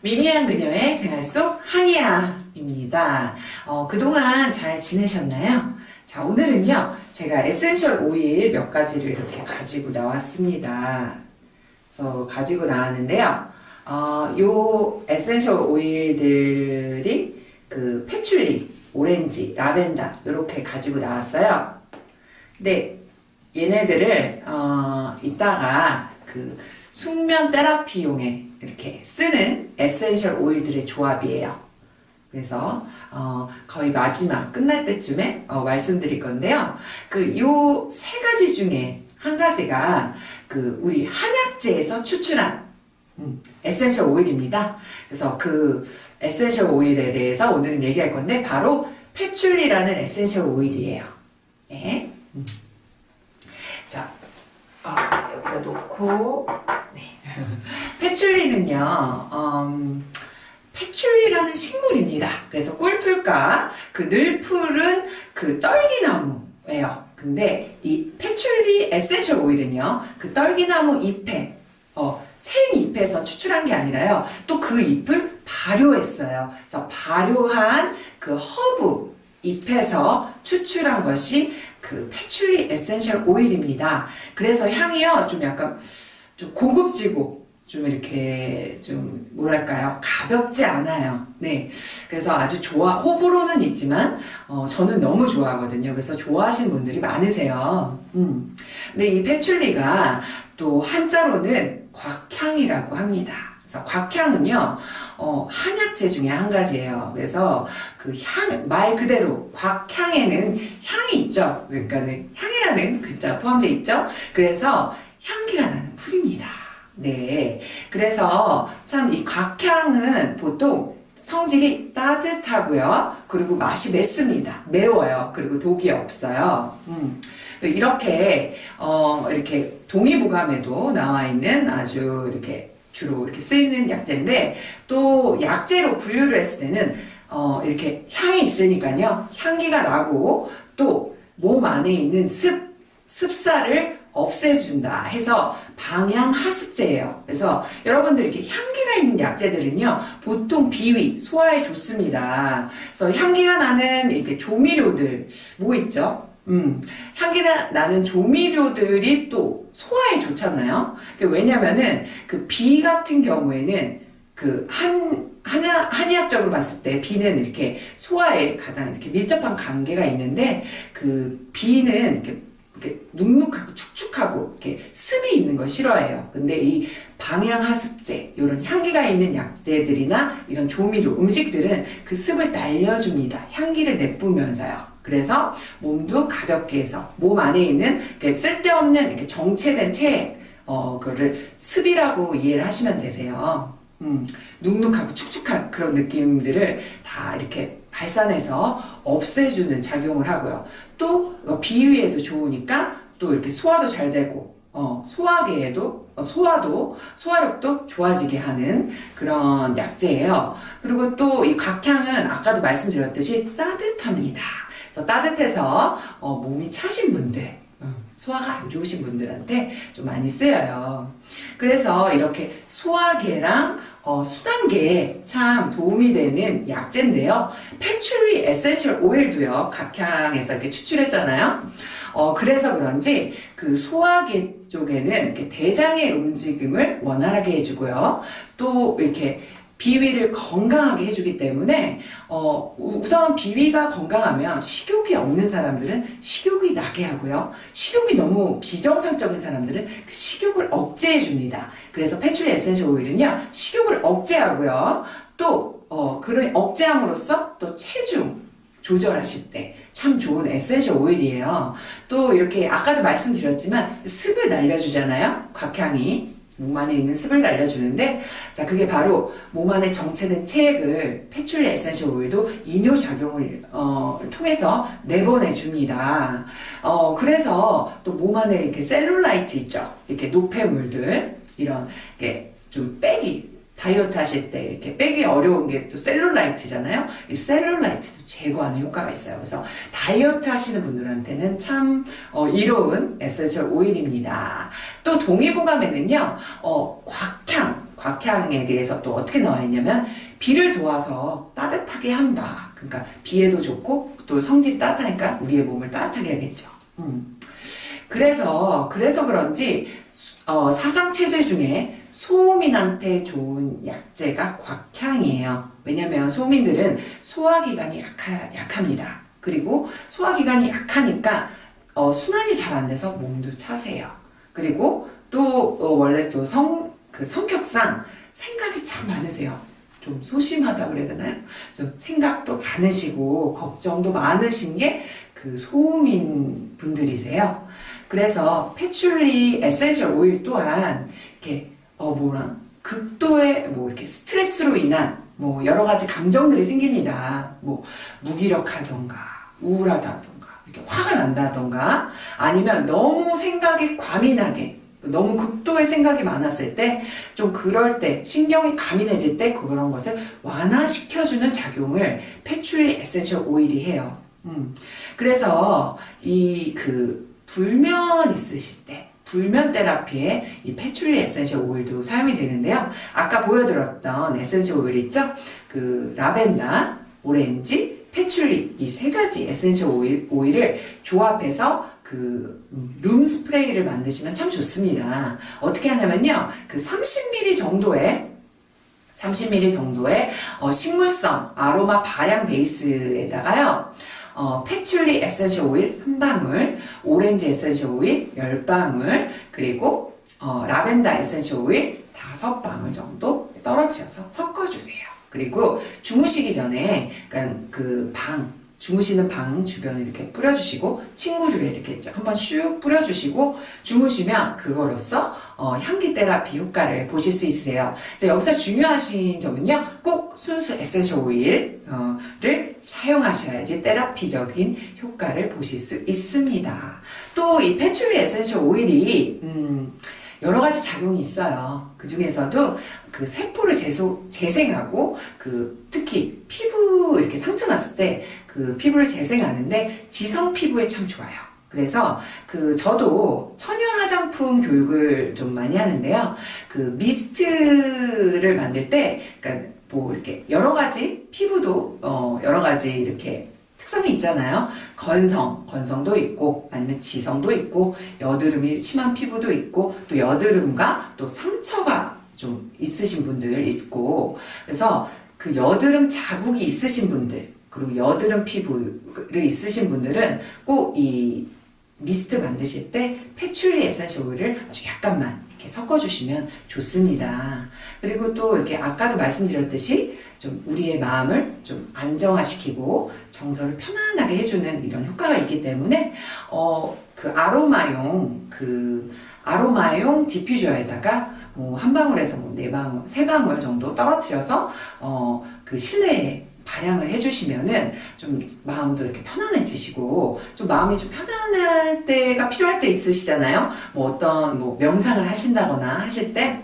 미미한 그녀의 생활 속 한이야입니다. 어, 그동안 잘 지내셨나요? 자, 오늘은요, 제가 에센셜 오일 몇 가지를 이렇게 가지고 나왔습니다. 그래서 가지고 나왔는데요. 어, 요 에센셜 오일들이 그 패출리, 오렌지, 라벤더 이렇게 가지고 나왔어요. 근데 얘네들을 어, 이따가 그 숙면 테라피용에 이렇게 쓰는 에센셜 오일들의 조합이에요. 그래서 어, 거의 마지막 끝날 때쯤에 어, 말씀드릴 건데요. 그 요 세 가지 중에 한 가지가 그 우리 한약재에서 추출한 음, 에센셜 오일입니다. 그래서 그 에센셜 오일에 대해서 오늘은 얘기할 건데 바로 패출리라는 에센셜 오일이에요. 네. 음. 자, 어, 여기다 놓고 네. 패출리는요. 음, 패출리라는 식물입니다. 그래서 꿀풀과 그 늘푸른 그 떨기나무예요. 근데 이 패출리 에센셜 오일은요. 그 떨기나무 잎에 어, 생잎에서 추출한 게 아니라요. 또 그 잎을 발효했어요. 그래서 발효한 그 허브 잎에서 추출한 것이 그 패출리 에센셜 오일입니다. 그래서 향이요. 좀 약간 좀 고급지고 좀 이렇게 좀 뭐랄까요? 가볍지 않아요. 네. 그래서 아주 좋아 호불호는 있지만 어, 저는 너무 좋아하거든요. 그래서 좋아하시는 분들이 많으세요. 음. 근데 이 패출리가 또 한자로는 곽향이라고 합니다. 그래서 곽향은요 어, 한약재 중에 한 가지예요. 그래서 그 향 말 그대로 곽향에는 향이 있죠. 그러니까 는 향이라는 글자 포함되어 있죠. 그래서 향기가 풀입니다 네. 그래서 참 이 곽향은 보통 성질이 따뜻하고요. 그리고 맛이 맵습니다. 매워요. 그리고 독이 없어요. 음. 이렇게 어 이렇게 동의보감에도 나와 있는 아주 이렇게 주로 이렇게 쓰이는 약재인데 또 약재로 분류를 했을 때는 어 이렇게 향이 있으니까요. 향기가 나고 또 몸 안에 있는 습 습사를 없애준다 해서 방향하습제예요. 그래서 여러분들 이렇게 향기가 있는 약재들은요 보통 비위 소화에 좋습니다. 그래서 향기가 나는 이렇게 조미료들 뭐 있죠? 음, 향기가 나는 조미료들이 또 소화에 좋잖아요. 왜냐면은 그 비 같은 경우에는 그 한, 한약, 한의학적으로 봤을 때 비는 이렇게 소화에 가장 이렇게 밀접한 관계가 있는데 그 비는 이렇게 이렇게 눅눅하고 축축하고 이렇게 습이 있는 걸 싫어해요. 근데 이 방향하습제, 이런 향기가 있는 약재들이나 이런 조미료, 음식들은 그 습을 날려줍니다. 향기를 내뿜으면서요. 그래서 몸도 가볍게 해서 몸 안에 있는 쓸데없는 이렇게 정체된 체액, 어, 그거를 습이라고 이해를 하시면 되세요. 음, 눅눅하고 축축한 그런 느낌들을 다 이렇게 발산해서 없애주는 작용을 하고요. 또 비위에도 좋으니까 또 이렇게 소화도 잘 되고 어, 소화계에도 어, 소화도 소화력도 좋아지게 하는 그런 약재예요. 그리고 또 이 각향은 아까도 말씀드렸듯이 따뜻합니다. 그래서 따뜻해서 어, 몸이 차신 분들 어, 소화가 안 좋으신 분들한테 좀 많이 쓰여요. 그래서 이렇게 소화계랑 어, 순환계에 참 도움이 되는 약재인데요. 패츄리 에센셜 오일도요. 곽향에서 이렇게 추출했잖아요. 어, 그래서 그런지 그 소화계 쪽에는 대장의 움직임을 원활하게 해주고요. 또 이렇게 비위를 건강하게 해주기 때문에 어, 우선 비위가 건강하면 식욕이 없는 사람들은 식욕이 나게 하고요. 식욕이 너무 비정상적인 사람들은 그 식욕을 억제해 줍니다. 그래서 패츄리 에센셜 오일은요. 식욕을 억제하고요. 또 어, 그런 억제함으로써 또 체중 조절하실 때 참 좋은 에센셜 오일이에요. 또 이렇게 아까도 말씀드렸지만 습을 날려주잖아요. 곽향이. 몸 안에 있는 습을 날려주는데 자 그게 바로 몸 안에 정체된 체액을 패출리 에센셜 오일도 이뇨작용을 어, 통해서 내보내줍니다. 어, 그래서 또 몸 안에 이렇게 셀룰라이트 있죠. 이렇게 노폐물들 이런 좀 빼기 다이어트 하실 때 이렇게 빼기 어려운 게 또 셀룰라이트잖아요. 이 셀룰라이트도 제거하는 효과가 있어요. 그래서 다이어트 하시는 분들한테는 참 어, 이로운 에센셜 오일입니다. 또 동의보감에는요. 어, 곽향 곽향에 대해서 또 어떻게 나와 있냐면 비를 도와서 따뜻하게 한다. 그러니까 비에도 좋고 또 성질이 따뜻하니까 우리의 몸을 따뜻하게 하겠죠. 음. 그래서 그래서 그런지 어, 사상 체질 중에 소음인한테 좋은 약재가 곽향이에요. 왜냐면 소음인들은 소화기관이 약하, 약합니다. 그리고 소화기관이 약하니까 어, 순환이 잘 안 돼서 몸도 차세요. 그리고 또 어, 원래 또 성, 그 성격상 생각이 참 많으세요. 좀 소심하다 그래야 되나요? 좀 생각도 많으시고 걱정도 많으신 게 그 소음인 분들이세요. 그래서 패출리 에센셜 오일 또한 이렇게 어 뭐라 극도의 뭐 이렇게 스트레스로 인한 뭐 여러 가지 감정들이 생깁니다. 뭐 무기력하던가 우울하다던가 이렇게 화가 난다던가 아니면 너무 생각이 과민하게 너무 극도의 생각이 많았을 때 좀 그럴 때 신경이 과민해질 때 그런 것을 완화시켜주는 작용을 패출리 에센셜 오일이 해요. 음. 그래서 이 그 불면 있으실 때 불면 테라피에 이 패출리 에센셜 오일도 사용이 되는데요. 아까 보여드렸던 에센셜 오일 있죠? 그 라벤더, 오렌지, 패출리 이 세 가지 에센셜 오일, 오일을 조합해서 그 룸 스프레이를 만드시면 참 좋습니다. 어떻게 하냐면요. 그 30ml 정도의 30ml 정도의 어, 식물성 아로마 발향 베이스에다가요. 어, 패출리 에센셜 오일 한 방울, 오렌지 에센셜 오일 10방울, 그리고 어, 라벤더 에센셜 오일 5방울 정도 떨어뜨려서 섞어주세요. 그리고 주무시기 전에 그러니까 그 방 주무시는 방 주변에 이렇게 뿌려주시고 침구류에 이렇게 한번 슉 뿌려주시고 주무시면 그거로써 어, 향기 테라피 효과를 보실 수 있으세요. 여기서 중요하신 점은요. 꼭 순수 에센셜 오일을 사용하셔야지 테라피적인 효과를 보실 수 있습니다. 또 이 패츄리 에센셜 오일이 음, 여러 가지 작용이 있어요. 그 중에서도 그 세포를 재소, 재생하고 그 특히 피부 이렇게 상처 났을 때 그 피부를 재생하는데 지성 피부에 참 좋아요. 그래서 그 저도 천연 화장품 교육을 좀 많이 하는데요. 그 미스트를 만들 때 그러니까 뭐 이렇게 여러 가지 피부도 어 여러 가지 이렇게 특성이 있잖아요. 건성, 건성도 있고 아니면 지성도 있고 여드름이 심한 피부도 있고 또 여드름과 또 상처가 좀 있으신 분들 있고 그래서 그 여드름 자국이 있으신 분들 그리고 여드름 피부를 있으신 분들은 꼭 이 미스트 만드실 때 패츄리 에센셜 오일을 아주 약간만 이렇게 섞어주시면 좋습니다. 그리고 또 이렇게 아까도 말씀드렸듯이 좀 우리의 마음을 좀 안정화시키고 정서를 편안하게 해주는 이런 효과가 있기 때문에 어 그 아로마용 그 아로마용 디퓨저에다가 뭐 한 방울에서 뭐 네 방울, 세 방울 정도 떨어뜨려서 어 그 실내에 발향을 해주시면은 좀 마음도 이렇게 편안해지시고 좀 마음이 좀 편안할 때가 필요할 때 있으시잖아요. 뭐 어떤 뭐 명상을 하신다거나 하실 때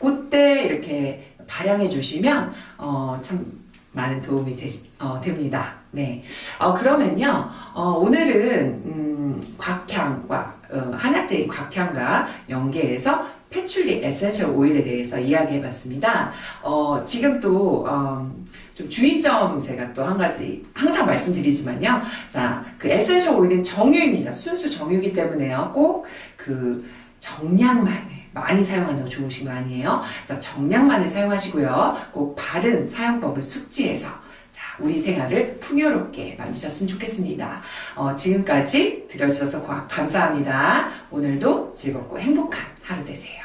그때 이렇게 발향해 주시면 어, 참 많은 도움이 되, 어, 됩니다. 네. 어, 그러면요, 어, 오늘은, 음, 곽향과, 어, 한약재인 곽향과 연계해서 패출리 에센셜 오일에 대해서 이야기해 봤습니다. 어, 지금 또, 어, 좀 주의점 제가 또 한 가지 항상 말씀드리지만요. 자, 그 에센셜 오일은 정유입니다. 순수 정유이기 때문에요. 꼭 그 정량만을 많이 사용한다고 좋으신 거 아니에요? 그래서 정량만을 사용하시고요. 꼭 바른 사용법을 숙지해서 자, 우리 생활을 풍요롭게 만드셨으면 좋겠습니다. 어, 지금까지 들어주셔서 감사합니다. 오늘도 즐겁고 행복한